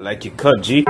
Like you cut, G.